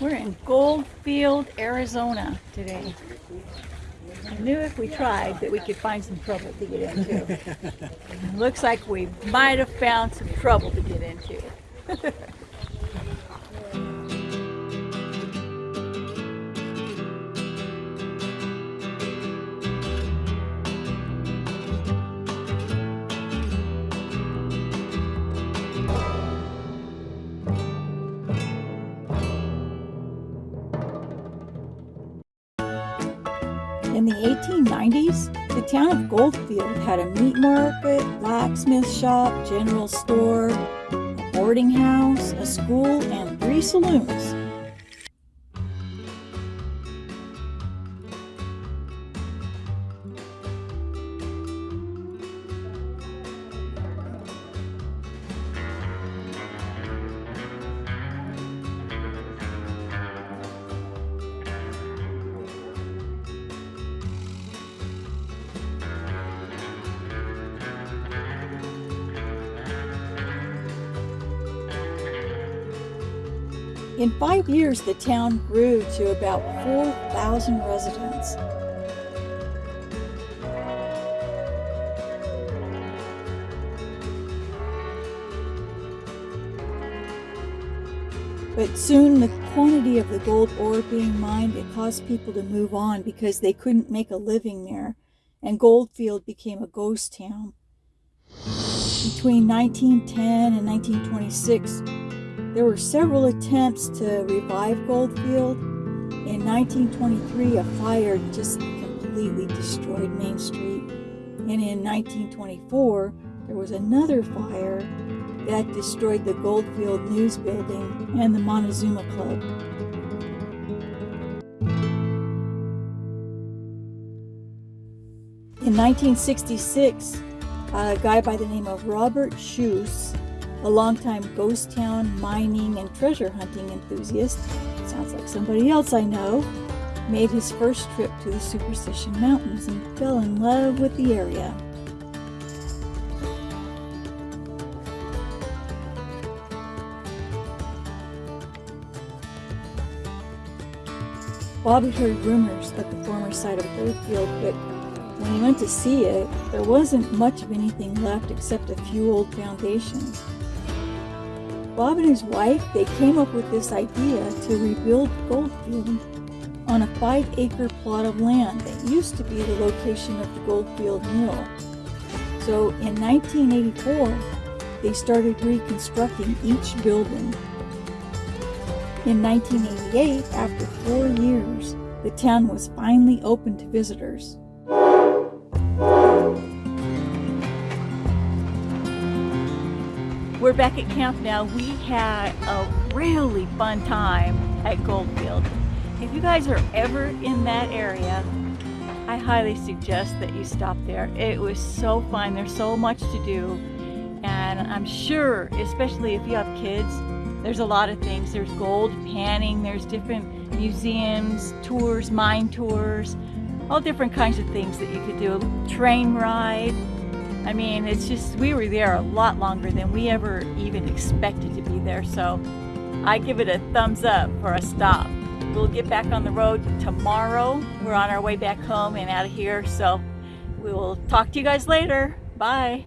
We're in Goldfield, Arizona today. I knew if we tried that we could find some trouble to get into. Looks like we might have found some trouble to get into. In the 1890s, the town of Goldfield had a meat market, blacksmith shop, general store, a boarding house, a school, and three saloons. In five years, the town grew to about 4,000 residents. But soon the quantity of the gold ore being mined, it caused people to move on because they couldn't make a living there, and Goldfield became a ghost town. Between 1910 and 1926, there were several attempts to revive Goldfield. In 1923, a fire just completely destroyed Main Street. And in 1924, there was another fire that destroyed the Goldfield News Building and the Montezuma Club. In 1966, a guy by the name of Robert Schoose, a longtime ghost town mining and treasure hunting enthusiast, sounds like somebody else I know, made his first trip to the Superstition Mountains and fell in love with the area. Bob had heard rumors of the former site of Goldfield, but when he went to see it, there wasn't much of anything left except a few old foundations. Bob and his wife, they came up with this idea to rebuild Goldfield on a five acre plot of land that used to be the location of the Goldfield Mill. So in 1984, they started reconstructing each building in 1988, after four years, the town was finally open to visitors. We're back at camp now. We had a really fun time at Goldfield. If you guys are ever in that area, I highly suggest that you stop there. It was so fun. There's so much to do. And I'm sure, especially if you have kids, there's a lot of things. There's gold panning, there's different museums, tours, mine tours, all different kinds of things that you could do. Train ride. I mean, it's just, we were there a lot longer than we ever even expected to be there. So I give it a thumbs up for a stop. We'll get back on the road tomorrow. We're on our way back home and out of here. So we will talk to you guys later. Bye.